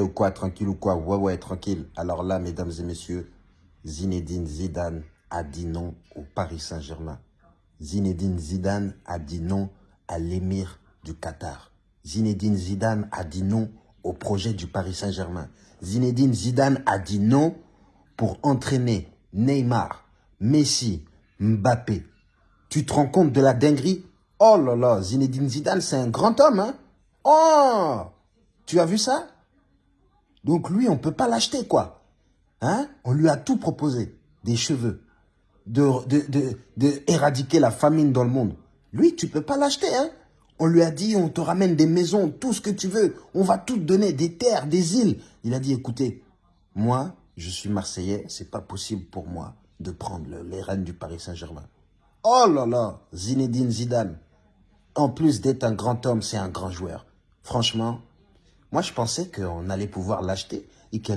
ou quoi, tranquille ou quoi? Ouais, ouais, tranquille. Alors là, mesdames et messieurs, Zinedine Zidane a dit non au Paris Saint-Germain. Zinedine Zidane a dit non à l'émir du Qatar. Zinedine Zidane a dit non au projet du Paris Saint-Germain. Zinedine Zidane a dit non pour entraîner Neymar, Messi, Mbappé. Tu te rends compte de la dinguerie? Oh là là, Zinedine Zidane, c'est un grand homme, hein? Oh Tu as vu ça? Donc lui, on ne peut pas l'acheter, quoi. Hein? On lui a tout proposé. Des cheveux, de, de, la famine dans le monde. Lui, tu peux pas l'acheter, hein On lui a dit, on te ramène des maisons, tout ce que tu veux. On va tout te donner, des terres, des îles. Il a dit, écoutez, moi, je suis Marseillais, c'est pas possible pour moi de prendre les rênes du Paris Saint-Germain. Oh là là, Zinedine Zidane. En plus d'être un grand homme, c'est un grand joueur. Franchement, moi je pensais qu'on allait pouvoir l'acheter et qu'il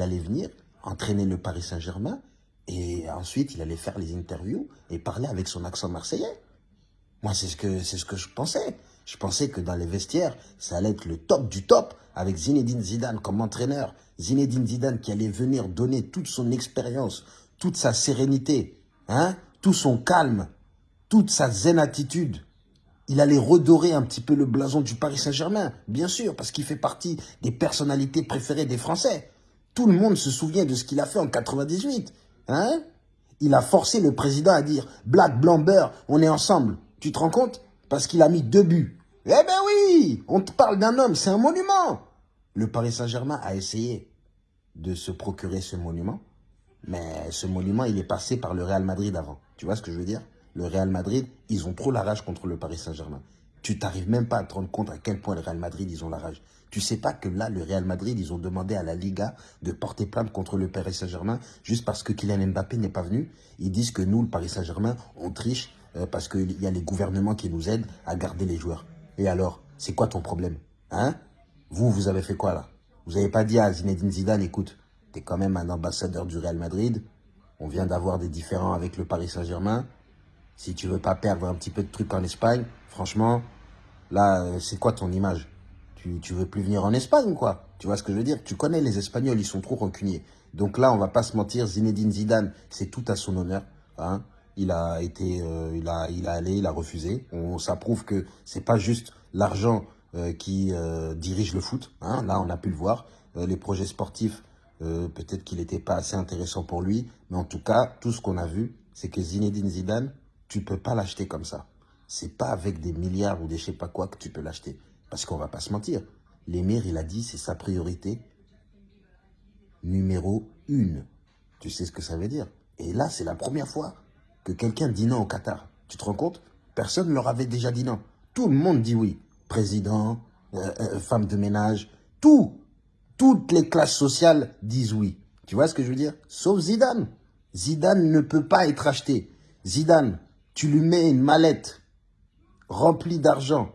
allait, venir entraîner le Paris Saint-Germain et ensuite, il allait faire les interviews et parler avec son accent marseillais. Moi, c'est ce que, ce que je pensais. Je pensais que dans les vestiaires, ça allait être le top du top avec Zinedine Zidane comme entraîneur. Zinedine Zidane qui allait venir donner toute son expérience, toute sa sérénité, hein, tout son calme, toute sa zen attitude. Il allait redorer un petit peu le blason du Paris Saint-Germain, bien sûr, parce qu'il fait partie des personnalités préférées des Français. Tout le monde se souvient de ce qu'il a fait en 98. Hein? Il a forcé le président à dire « Black, blanc, beurre, on est ensemble ». Tu te rends compte? Parce qu'il a mis deux buts. Eh ben oui On te parle d'un homme, c'est un monument Le Paris Saint-Germain a essayé de se procurer ce monument. Mais ce monument, il est passé par le Real Madrid avant. Tu vois ce que je veux dire? Le Real Madrid, ils ont trop la rage contre le Paris Saint-Germain. Tu t'arrives même pas à te rendre compte à quel point le Real Madrid, ils ont la rage. Tu sais pas que là, le Real Madrid, ils ont demandé à la Liga de porter plainte contre le Paris Saint-Germain juste parce que Kylian Mbappé n'est pas venu. Ils disent que nous, le Paris Saint-Germain, on triche euh, parce qu'il y a les gouvernements qui nous aident à garder les joueurs. Et alors, c'est quoi ton problème Hein? Vous, vous avez fait quoi là? Vous n'avez pas dit à Zinedine Zidane, écoute, tu quand même un ambassadeur du Real Madrid. On vient d'avoir des différends avec le Paris Saint-Germain. Si tu veux pas perdre un petit peu de trucs en Espagne, franchement, là, euh, c'est quoi ton image? Tu, tu veux plus venir en Espagne, quoi. Tu vois ce que je veux dire? Tu connais les Espagnols, ils sont trop rancuniers. Donc là, on va pas se mentir, Zinedine Zidane, c'est tout à son honneur. Hein. Il a été, euh, il a, il a allé, il a refusé. On, ça prouve que c'est pas juste l'argent euh, qui euh, dirige le foot. Hein. Là, on a pu le voir. les projets sportifs, peut-être qu'il n'était pas assez intéressant pour lui. Mais en tout cas, tout ce qu'on a vu, c'est que Zinedine Zidane, tu peux pas l'acheter comme ça. C'est pas avec des milliards ou des je sais pas quoi que tu peux l'acheter. Parce qu'on va pas se mentir. L'émir, il a dit, c'est sa priorité numéro une. Tu sais ce que ça veut dire? Et là, c'est la première fois que quelqu'un dit non au Qatar. Tu te rends compte? Personne ne leur avait déjà dit non. Tout le monde dit oui. Président, euh, euh, femme de ménage, tout. Toutes les classes sociales disent oui. Tu vois ce que je veux dire? Sauf Zidane. Zidane ne peut pas être acheté. Zidane, tu lui mets une mallette remplie d'argent.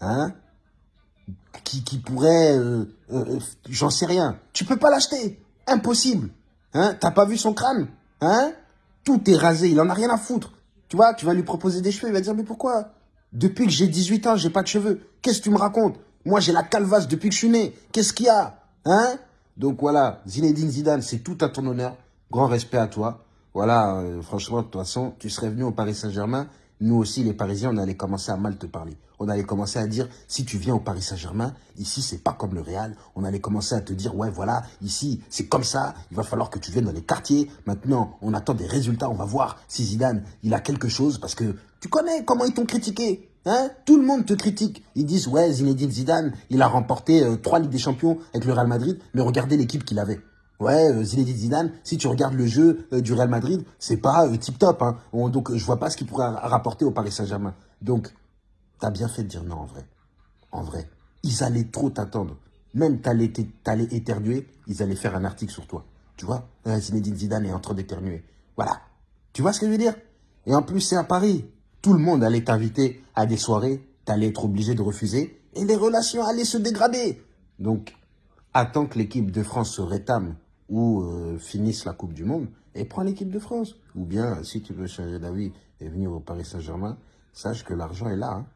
Hein qui, qui pourrait, euh, euh, j'en sais rien. Tu peux pas l'acheter. Impossible. Hein T'as pas vu son crâne Hein? Tout est rasé, il en a rien à foutre. Tu vois, tu vas lui proposer des cheveux, il va dire, mais pourquoi? Depuis que j'ai 18 ans, j'ai pas de cheveux. Qu'est-ce que tu me racontes? Moi, j'ai la calvasse depuis que je suis né. Qu'est-ce qu'il y a Hein? Donc voilà, Zinedine Zidane, c'est tout à ton honneur. Grand respect à toi. Voilà, euh, franchement, de toute façon, tu serais venu au Paris Saint-Germain nous aussi, les Parisiens, on allait commencer à mal te parler. On allait commencer à dire, si tu viens au Paris Saint-Germain, ici, c'est pas comme le Real. On allait commencer à te dire, ouais, voilà, ici, c'est comme ça. Il va falloir que tu viennes dans les quartiers. Maintenant, on attend des résultats. On va voir si Zidane, il a quelque chose. Parce que tu connais comment ils t'ont critiqué. Hein? Tout le monde te critique. Ils disent, ouais, Zinedine Zidane, il a remporté euh, trois Ligues des Champions avec le Real Madrid. Mais regardez l'équipe qu'il avait. Ouais, euh, Zinedine Zidane, si tu regardes le jeu euh, du Real Madrid, c'est pas euh, tip-top. Hein. Donc, je vois pas ce qu'il pourrait rapporter au Paris Saint-Germain. Donc, t'as bien fait de dire non, en vrai. En vrai. Ils allaient trop t'attendre. Même t'allais éternuer, ils allaient faire un article sur toi. Tu vois? Zinedine Zidane est en train d'éternuer. Voilà. Tu vois ce que je veux dire? Et en plus, c'est à Paris. Tout le monde allait t'inviter à des soirées. T'allais être obligé de refuser. Et les relations allaient se dégrader. Donc, attends que l'équipe de France se rétame ou euh, finissent la Coupe du Monde et prends l'équipe de France. Ou bien, si tu veux changer d'avis et venir au Paris Saint-Germain, sache que l'argent est là. Hein.